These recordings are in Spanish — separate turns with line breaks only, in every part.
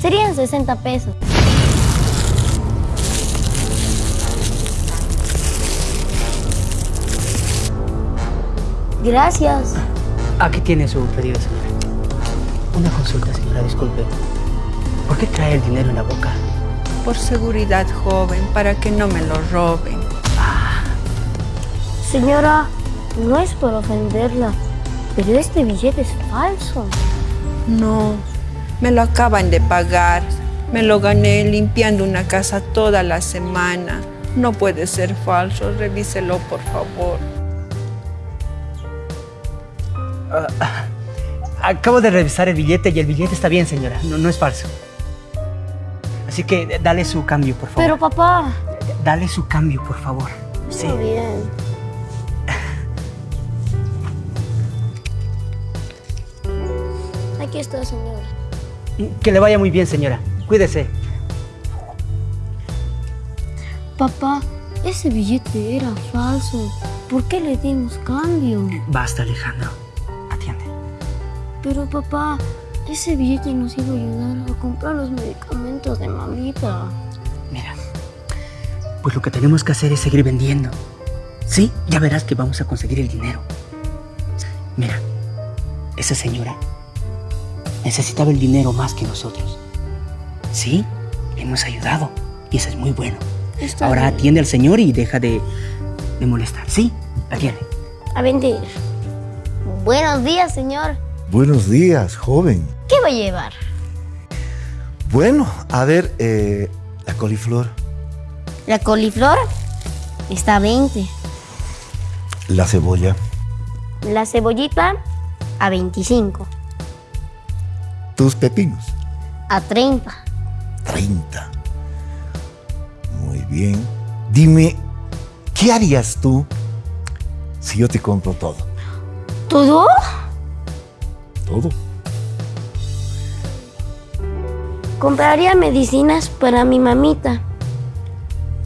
Serían 60 pesos. Gracias.
Aquí tiene su pedido, señora. Una consulta, señora, disculpe. ¿Por qué trae el dinero en la boca?
Por seguridad, joven, para que no me lo roben.
Señora, no es por ofenderla, pero este billete es falso.
No, me lo acaban de pagar. Me lo gané limpiando una casa toda la semana. No puede ser falso, revíselo por favor.
Acabo de revisar el billete y el billete está bien, señora. No, no es falso. Así que dale su cambio, por favor.
Pero papá...
Dale su cambio, por favor. Sí.
Está bien. Aquí está, señora.
Que le vaya muy bien, señora. Cuídese.
Papá, ese billete era falso. ¿Por qué le dimos cambio?
Basta, Alejandro. Atiende.
Pero papá, ese billete nos iba a ayudar a comprar los medicamentos de mamita.
Mira, pues lo que tenemos que hacer es seguir vendiendo. Sí, ya verás que vamos a conseguir el dinero. Mira, esa señora necesitaba el dinero más que nosotros. Sí, le hemos ayudado y eso es muy bueno.
Está
Ahora
bien.
atiende al señor y deja de, de molestar. Sí, atiende.
A vender. Buenos días, señor.
Buenos días, joven.
¿Qué va a llevar?
Bueno, a ver, eh, la coliflor,
La coliflor está a 20.
la cebolla,
La cebollita a 25.
Tus pepinos,
A 30.
30. Muy bien. Dime, ¿qué harías tú si yo te compro todo?
¿Todo?
Todo.
Compraría medicinas para mi mamita.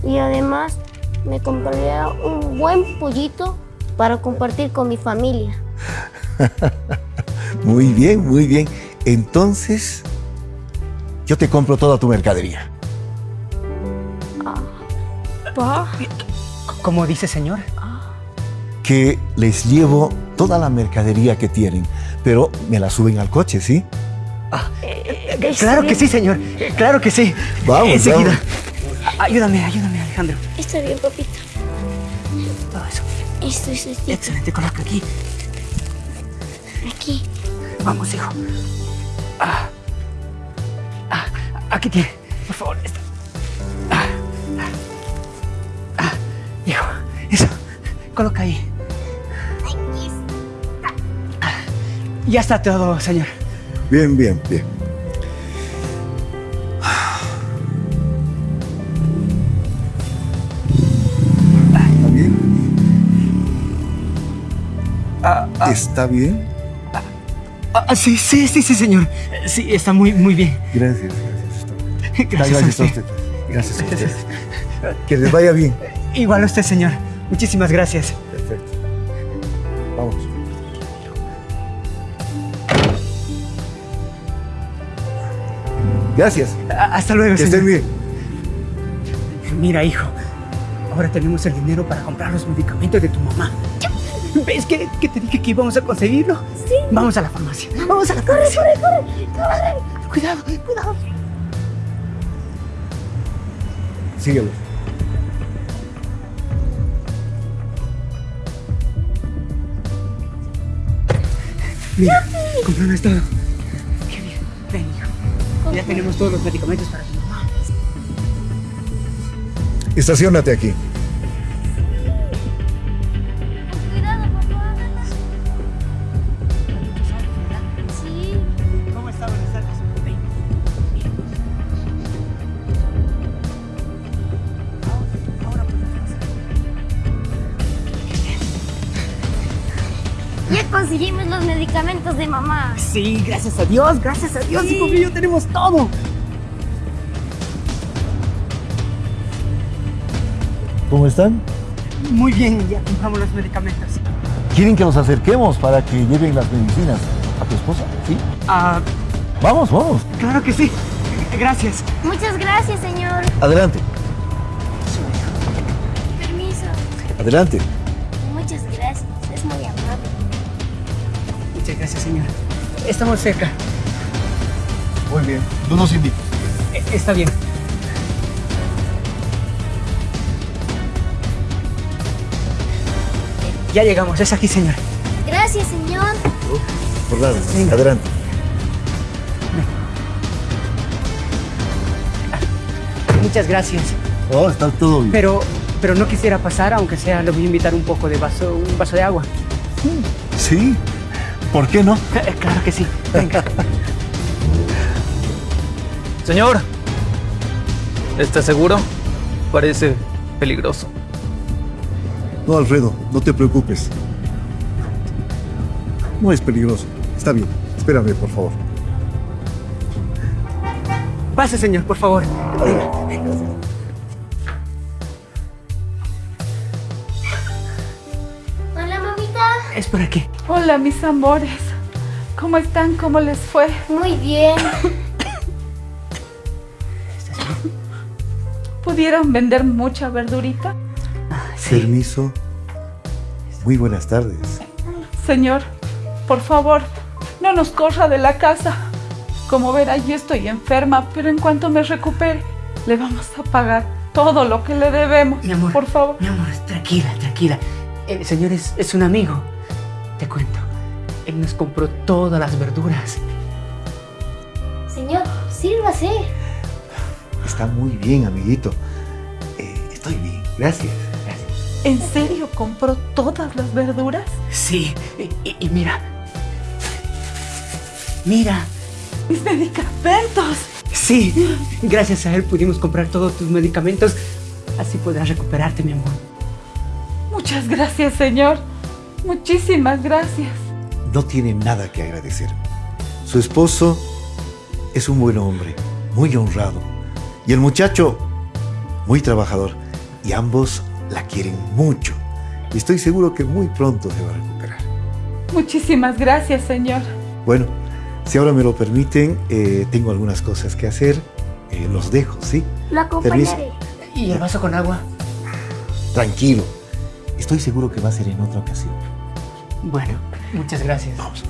Y además me compraría un buen pollito para compartir con mi familia.
Muy bien, muy bien. Entonces, yo te compro toda tu mercadería.
¿Cómo dice, señor?
Que les llevo toda la mercadería que tienen, pero me la suben al coche, ¿sí?
Claro que sí, señor. Claro que sí.
Vamos,
Enseguida.
vamos.
Ayúdame, ayúdame, Alejandro.
Está bien, papita.
Todo eso.
Esto es.
Excelente, coloca aquí.
Aquí.
Vamos, hijo. Ah. Ah, aquí tiene. Por favor, esta. Ah. Ah. Hijo, eso. Coloca ahí. Ah. Ya está todo, señor.
Bien, bien, bien. ¿Está bien? ¿Está bien?
Ah, sí, sí, sí, sí, señor. Sí, está muy, muy bien.
Gracias, gracias. bien.
Gracias, a usted.
usted. Gracias a usted. Que les vaya bien.
Igual a usted, señor. Muchísimas gracias.
Perfecto. Vamos. Gracias.
A- Hasta luego,
Que
señor.
estén bien.
Mira, hijo, ahora tenemos el dinero para comprar los medicamentos de tu mamá. ¿Ves que, que te dije que íbamos a conseguirlo? Sí. Vamos a la farmacia. Vamos a la farmacia. Corre, corre, corre. Cuidado, cuidado.
Síguelo.
Mira, compraron todo. Qué bien. Ven, hijo. Ya tenemos todos los medicamentos para tu mamá.
Estacionate aquí.
Medicamentos de mamá.
Sí, gracias a Dios, gracias a Dios, hijo mío, tenemos todo.
¿Cómo están?
Muy bien, ya compramos los medicamentos.
¿Quieren que nos acerquemos para que lleven las medicinas a tu esposa? ¿Sí?
Ah,
Vamos, vamos.
claro que sí, Gracias.
Muchas gracias, señor.
Adelante,
Permiso.
adelante.
Muchas gracias. Es muy amable.
Muchas gracias, señor. Estamos cerca.
Muy bien. Tú nos invitas.
Eh, Está bien. Ya llegamos, es aquí, señor.
Gracias, señor.
Por nada.
Venga.
Adelante.
Muchas gracias.
Oh, está todo bien.
Pero, pero no quisiera pasar, aunque sea, le voy a invitar un poco de vaso, un vaso de agua.
Sí. ¿Por qué no?
Claro que sí. Venga.
Señor, ¿está seguro? Parece peligroso.
No, Alfredo, no te preocupes. No es peligroso. Está bien. Espérame, por favor.
Pase, señor, por favor. Venga. Por aquí.
Hola, mis amores. ¿Cómo están? ¿Cómo les fue?
Muy bien.
¿Pudieron vender mucha verdurita?
Permiso. Muy buenas tardes.
Señor, por favor, no nos corra de la casa. Como verá, yo estoy enferma, pero en cuanto me recupere, le vamos a pagar todo lo que le debemos.
Mi amor.
Por favor.
Mi amor, tranquila, tranquila. El señor es, es un amigo. Te cuento. Él nos compró todas las verduras.
Señor, sírvase.
Está muy bien, amiguito. Eh, estoy bien. Gracias. Gracias.
¿En serio compró todas las verduras?
Sí, y, y- y mira. Mira.
Mis medicamentos.
Sí, gracias a él pudimos comprar todos tus medicamentos. Así podrás recuperarte, mi amor.
Muchas gracias, señor. Muchísimas gracias.
No tiene nada que agradecer. Su esposo es un buen hombre, muy honrado. Y el muchacho, muy trabajador. Y ambos la quieren mucho. Y estoy seguro que muy pronto se va a recuperar.
Muchísimas gracias, señor.
Bueno, si ahora me lo permiten, eh, tengo algunas cosas que hacer. Eh, los dejo, ¿sí?
Lo acompañaré.
¿Y el vaso con agua?
Tranquilo. Estoy seguro que va a ser en otra ocasión.
Bueno, muchas gracias.
Vamos.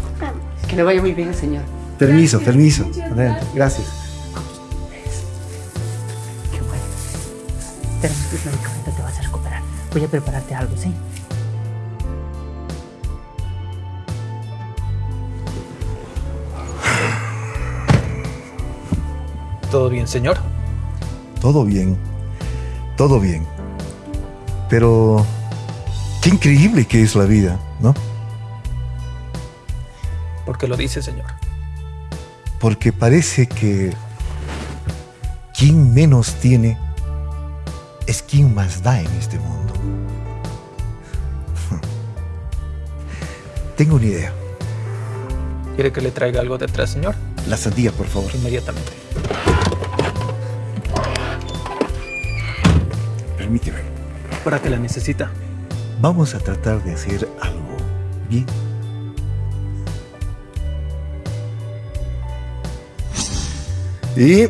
Que le vaya muy bien, señor.
Permiso, permiso. Adelante. Gracias.
Qué bueno. Tenemos tus medicamentos, te vas a recuperar. Voy a prepararte algo, ¿sí?
¿Todo bien, señor?
Todo bien. Todo bien. Pero qué increíble que es la vida, ¿no?
¿Por qué lo dice, señor?
Porque parece que quien menos tiene es quien más da en este mundo. Tengo una idea.
¿Quiere que le traiga algo detrás, señor?
La sandía, por favor.
Inmediatamente.
Permíteme.
¿Para qué la necesita?
Vamos a tratar de hacer algo bien. Y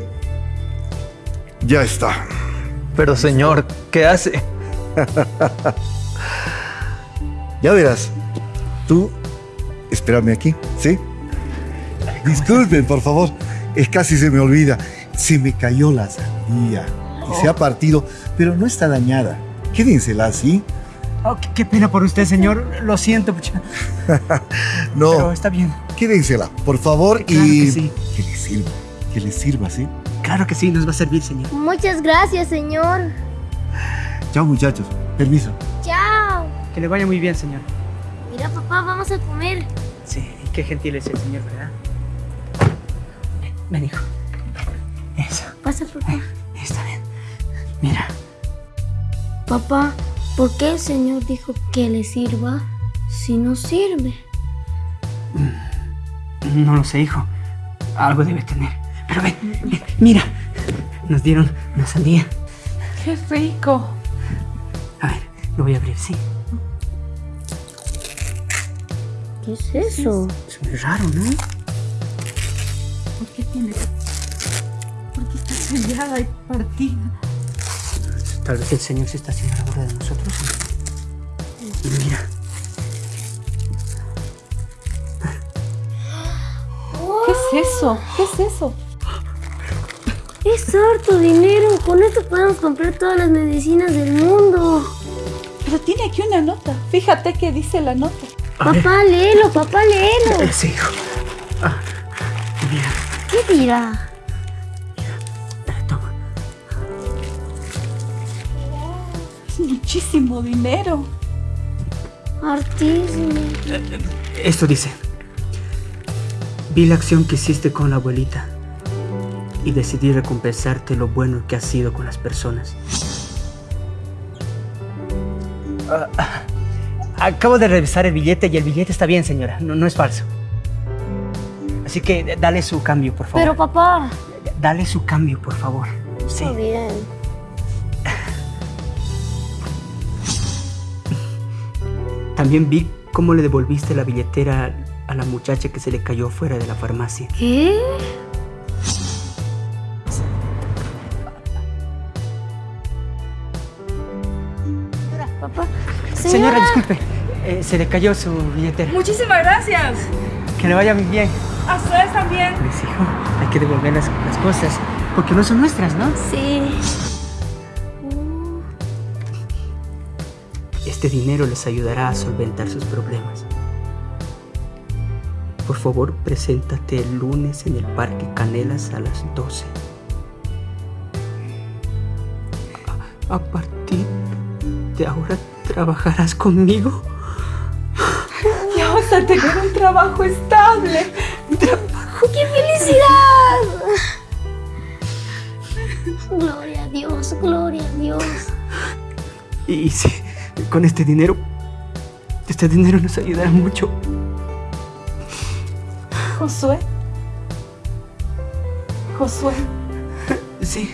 ya está.
Pero, señor, ¿qué hace?
Ya verás. Tú, espérame aquí, ¿sí? Disculpen, por favor. Es casi se me olvida. Se me cayó la sandía y se ha partido, pero no está dañada. Quédensela así.
Oh, qué, qué pena por usted, señor. Lo siento, pucha.
No,
Pero está bien.
quédensela, por favor,
Claro
y
que sí.
que le sirva, que le sirva, ¿sí?
Claro que sí, nos va a servir, señor.
Muchas gracias, señor.
Chao, muchachos. Permiso.
Chao.
Que le vaya muy bien, señor.
Mira, papá, vamos a comer.
Sí, qué gentil es el señor, ¿verdad? Ven, ven, hijo. Eso,
Pasa, papá.
está bien. Mira,
Papá, ¿por qué el Señor dijo que le sirva si no sirve?
no lo sé, hijo. Algo debe tener. Pero ven, ven, mira. Nos dieron una sandía.
¡Qué rico!
A ver, lo voy a abrir, sí.
¿Qué es eso?
Es muy raro, ¿no?
¿Por qué tiene, ¿por sellada y partida.
Tal vez el Señor se está haciendo la obra de nosotros. Y mira,
¿Qué es eso? ¿Qué es eso?
Es harto dinero. Con esto podemos comprar todas las medicinas del mundo.
Pero tiene aquí una nota. Fíjate qué dice la nota.
a ver,
Papá, léelo, papá, léelo.
eh, sí, hijo. Ah, mira,
¿Qué dirá?
eh, toma.
Es muchísimo dinero.
Hartísimo.
Esto dice, vi la acción que hiciste con la abuelita y decidí recompensarte lo bueno que has sido con las personas. Ah, acabo de revisar el billete y el billete está bien, señora, no, no es falso. Así que eh, dale su cambio, por favor.
Pero papá.
Dale su cambio, por favor. Sí.
Está bien.
También vi cómo le devolviste la billetera a la muchacha que se le cayó fuera de la farmacia.
¿Qué?
Disculpe, eh, se le cayó su billetera.
Muchísimas gracias.
Que le vaya muy bien.
A ustedes también.
Pues hijo, hay que devolver las, las cosas, porque no son nuestras, ¿no?
Sí.
Este dinero les ayudará a solventar sus problemas. Por favor, preséntate el lunes en el Parque Canelas a las 12. A, a partir de ahora, ¿trabajarás conmigo?
Ya vas a tener un trabajo estable.
¡Qué felicidad! Gloria a Dios, gloria a Dios.
Y sí, con este dinero, este dinero nos ayudará mucho.
Josué. Josué,
Sí,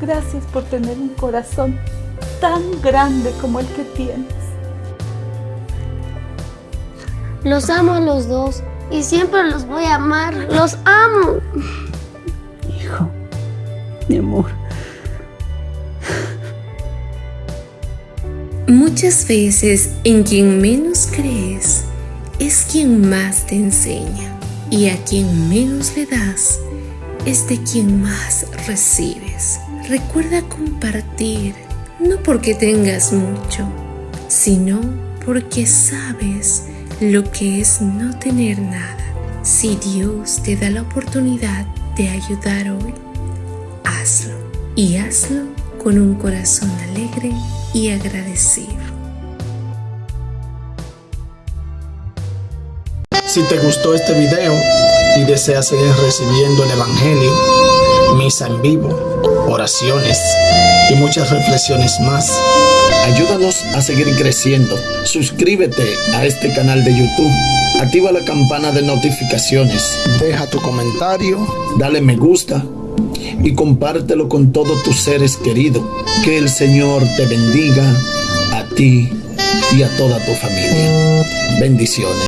gracias por tener un corazón tan grande como el que tienes.
Los amo a los dos y siempre los voy a amar. Los amo.
hijo, mi amor.
Muchas veces en quien menos crees es quien más te enseña y a quien menos le das es de quien más recibes. Recuerda compartir, no porque tengas mucho, sino porque sabes lo que es no tener nada. Si Dios te da la oportunidad de ayudar hoy, hazlo y hazlo con un corazón alegre y agradecido.
Si te gustó este video y deseas seguir recibiendo el Evangelio, misa en vivo, oraciones y muchas reflexiones más, ayúdanos a seguir creciendo. Suscríbete a este canal de YouTube. Activa la campana de notificaciones. Deja tu comentario, dale me gusta y compártelo con todos tus seres queridos. Que el Señor te bendiga a ti y a toda tu familia. Bendiciones.